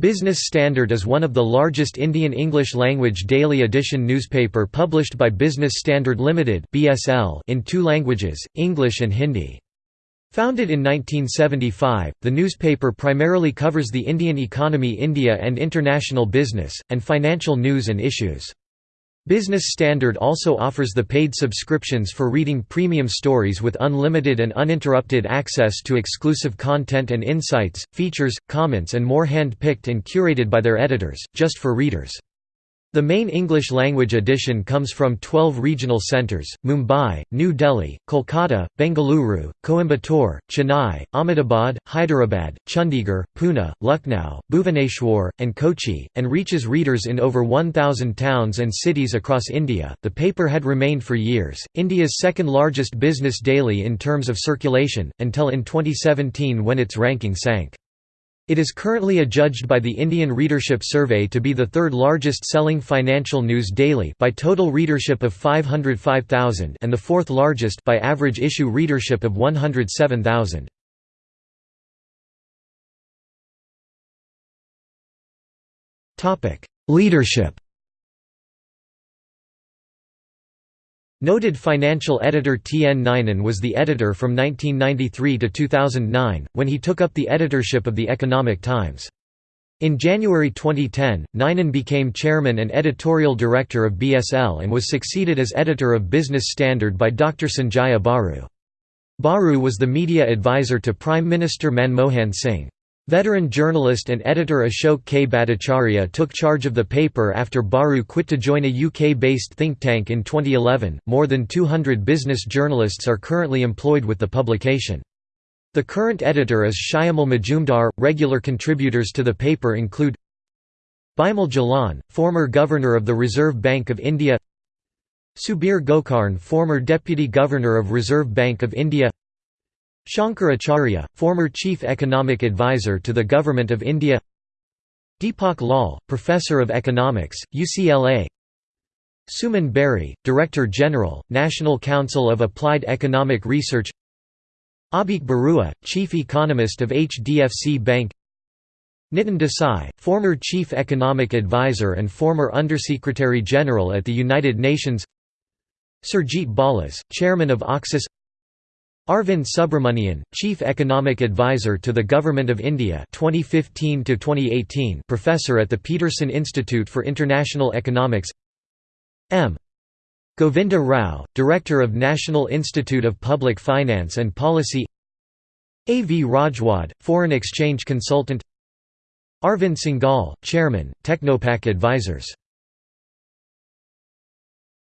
Business Standard is one of the largest Indian English-language daily edition newspaper published by Business Standard Limited (BSL) in two languages, English and Hindi. Founded in 1975, the newspaper primarily covers the Indian economy India and international business, and financial news and issues. Business Standard also offers the paid subscriptions for reading premium stories with unlimited and uninterrupted access to exclusive content and insights, features, comments and more hand-picked and curated by their editors, just for readers. The main English-language edition comes from 12 regional centres, Mumbai, New Delhi, Kolkata, Bengaluru, Coimbatore, Chennai, Ahmedabad, Hyderabad, Chandigarh, Pune, Lucknow, Bhuvaneshwar, and Kochi, and reaches readers in over 1,000 towns and cities across India. The paper had remained for years, India's second largest business daily in terms of circulation, until in 2017 when its ranking sank. It is currently adjudged by the Indian Readership Survey to be the third largest selling financial news daily by total readership of 505,000 and the fourth largest by average issue readership of 107,000. Topic: Leadership Noted financial editor T. N. Ninan was the editor from 1993 to 2009, when he took up the editorship of the Economic Times. In January 2010, Ninan became chairman and editorial director of BSL and was succeeded as editor of Business Standard by Dr. Sanjaya Baru. Baru was the media advisor to Prime Minister Manmohan Singh. Veteran journalist and editor Ashok K. Bhattacharya took charge of the paper after Baru quit to join a UK-based think tank in 2011. More than 200 business journalists are currently employed with the publication. The current editor is Shyamal Majumdar. Regular contributors to the paper include Bimal Jalan, former governor of the Reserve Bank of India Subir Gokarn former deputy governor of Reserve Bank of India Shankar Acharya, former Chief Economic Advisor to the Government of India Deepak Lal, Professor of Economics, UCLA Suman Bery, Director General, National Council of Applied Economic Research Abheek Barua, Chief Economist of HDFC Bank Nitin Desai, former Chief Economic Advisor and former Undersecretary General at the United Nations Surjit Balas, Chairman of Oxus Arvind Subramanian, Chief Economic Advisor to the Government of India 2015 2018 Professor at the Peterson Institute for International Economics M. Govinda Rao, Director of National Institute of Public Finance and Policy A. V. Rajwade, Foreign Exchange Consultant Arvind Singhal, Chairman, Technopak Advisors